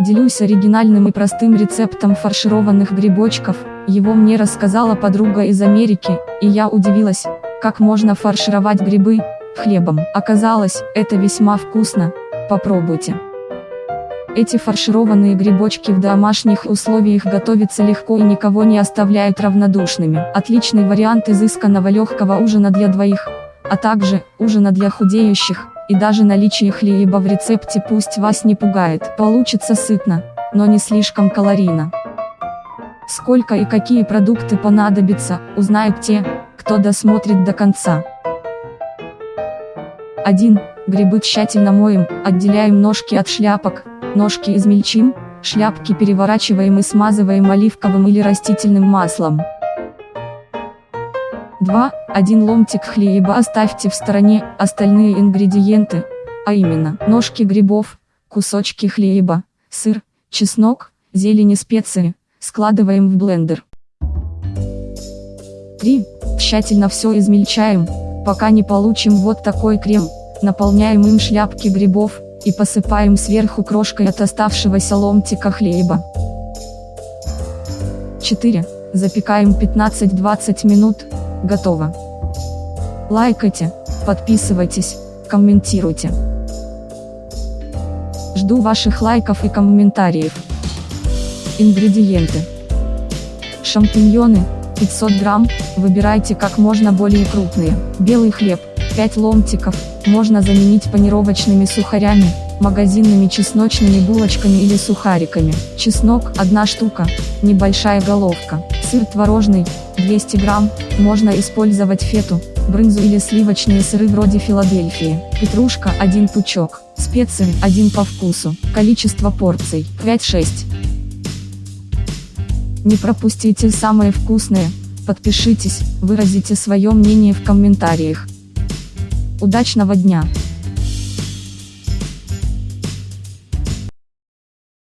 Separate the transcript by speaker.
Speaker 1: Делюсь оригинальным и простым рецептом фаршированных грибочков, его мне рассказала подруга из Америки, и я удивилась, как можно фаршировать грибы, хлебом. Оказалось, это весьма вкусно, попробуйте. Эти фаршированные грибочки в домашних условиях готовятся легко и никого не оставляют равнодушными. Отличный вариант изысканного легкого ужина для двоих, а также ужина для худеющих, и даже наличие хлеба в рецепте пусть вас не пугает. Получится сытно, но не слишком калорийно. Сколько и какие продукты понадобятся, узнают те, кто досмотрит до конца. 1. Грибы тщательно моем, отделяем ножки от шляпок, ножки измельчим, шляпки переворачиваем и смазываем оливковым или растительным маслом. 2. Один ломтик хлеба оставьте в стороне, остальные ингредиенты, а именно, ножки грибов, кусочки хлеба, сыр, чеснок, зелень и специи, складываем в блендер. 3. Тщательно все измельчаем, пока не получим вот такой крем, наполняем им шляпки грибов, и посыпаем сверху крошкой от оставшегося ломтика хлеба. 4. Запекаем 15-20 минут, Готово. Лайкайте, подписывайтесь, комментируйте. Жду ваших лайков и комментариев. Ингредиенты. Шампиньоны, 500 грамм, выбирайте как можно более крупные. Белый хлеб, 5 ломтиков, можно заменить панировочными сухарями, магазинными чесночными булочками или сухариками. Чеснок – 1 штука, небольшая головка. Сыр творожный, 200 грамм, можно использовать фету, брынзу или сливочные сыры вроде Филадельфии. Петрушка 1 пучок. Специи 1 по вкусу. Количество порций 5-6. Не пропустите самое вкусное, подпишитесь, выразите свое мнение в комментариях. Удачного дня!